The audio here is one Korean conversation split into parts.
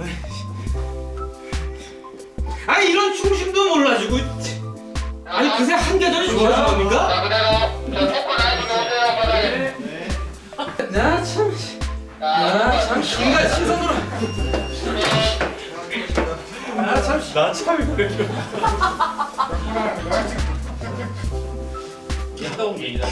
정말. 아니 이런 중심도 몰라주고. 아니 그새 한 계절이 좋아진 겁니까? 나 참. 나참 인간 시선으로. 나참 나 참이 그래. 갔다 온 얘기다.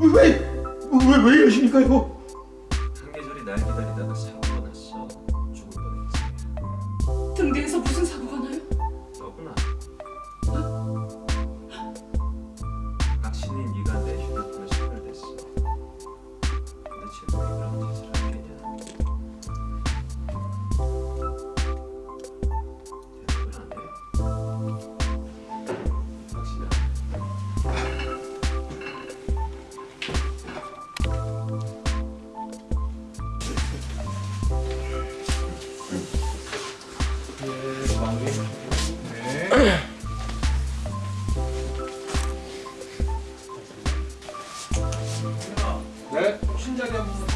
왜 왜 왜 이러십니까 이거? 네. 한번.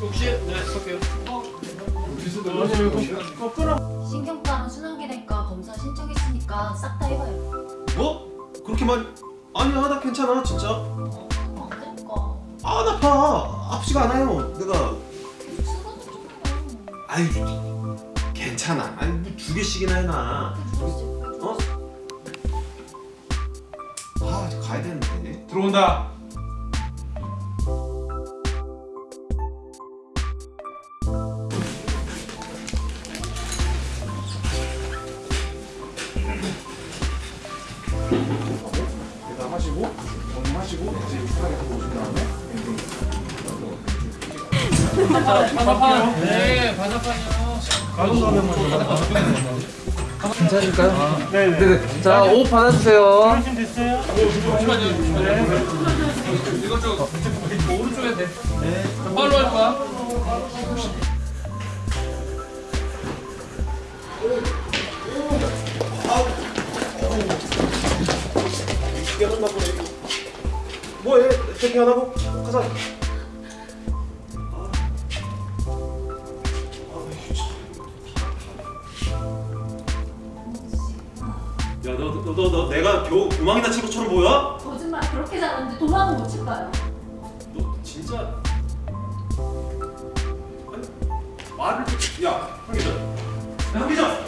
혹시 네 쏠게요. 신경과랑 순환기내과 검사 신청했으니까 싹 다 해봐요. 뭐? 그렇게 말 아니야 나 괜찮아 진짜 어, 안 될까? 안 아파 아프지가 않아요 내가 쓰러져 조금요. 아이 괜찮아 아니 뭐 두 개씩이나 해놔 가야 되는데 들어온다. 대담하시고 건강하시고 이제 편하게 하고 오신 다음에 바삭한. 네, 바삭한요. 괜찮을까요? 네네. 자, 옷 받아주세요. 잠시만요. 이것 좀 오른쪽에 돼. 네. 빨로 할 거야. 보네 뭐해 체킹 안 하고 가자 야 너 너 너 너 내가 겨우 도망이 다친 것처럼 보여? 거짓말 그렇게 잘하는데 도망은 못 칠까요? 너 진짜 아니 말을 좀- 야 한기전 야, 한기전